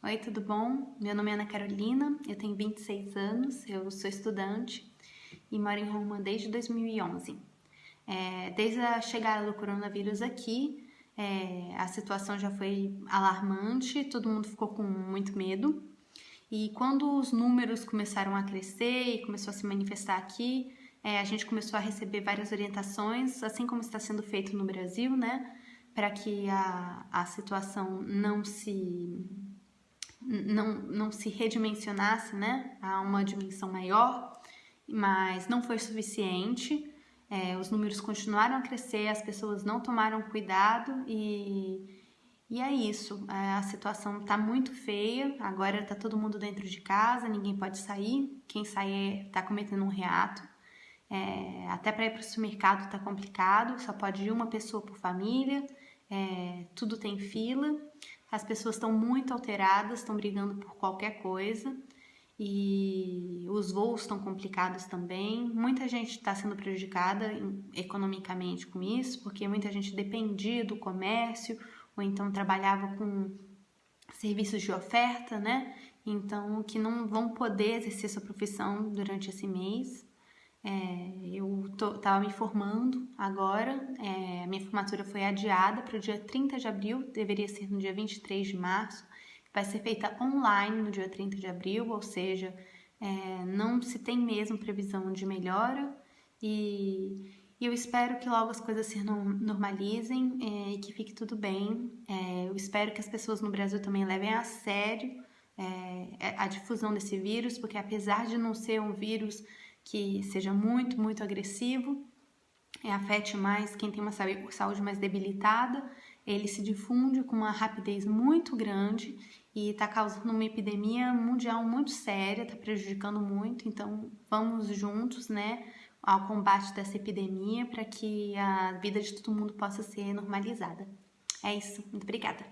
Oi, tudo bom? Meu nome é Ana Carolina, eu tenho 26 anos, eu sou estudante e moro em Roma desde 2011. É, desde a chegada do coronavírus aqui, é, a situação já foi alarmante, todo mundo ficou com muito medo. E quando os números começaram a crescer e começou a se manifestar aqui, é, a gente começou a receber várias orientações, assim como está sendo feito no Brasil, né? Para que a, a situação não se não, não se redimensionasse né, a uma dimensão maior, mas não foi suficiente. É, os números continuaram a crescer, as pessoas não tomaram cuidado e, e é isso. É, a situação está muito feia. Agora está todo mundo dentro de casa, ninguém pode sair. Quem sai está cometendo um reato. É, até para ir para o supermercado está complicado, só pode ir uma pessoa por família, é, tudo tem fila. As pessoas estão muito alteradas, estão brigando por qualquer coisa e os voos estão complicados também. Muita gente está sendo prejudicada economicamente com isso, porque muita gente dependia do comércio ou então trabalhava com serviços de oferta, né? Então, que não vão poder exercer sua profissão durante esse mês. É, eu estava me formando agora, é, minha formatura foi adiada para o dia 30 de abril, deveria ser no dia 23 de março, vai ser feita online no dia 30 de abril, ou seja, é, não se tem mesmo previsão de melhora e, e, eu espero que logo as coisas se normalizem é, e que fique tudo bem. É, eu espero que as pessoas no Brasil também levem a sério é, a difusão desse vírus, porque apesar de não ser um vírus que seja muito, muito agressivo, é, afete mais quem tem uma saúde mais debilitada, ele se difunde com uma rapidez muito grande e está causando uma epidemia mundial muito séria, está prejudicando muito. Então, vamos juntos, né, ao combate dessa epidemia para que a vida de todo mundo possa ser normalizada. É isso. Muito obrigada.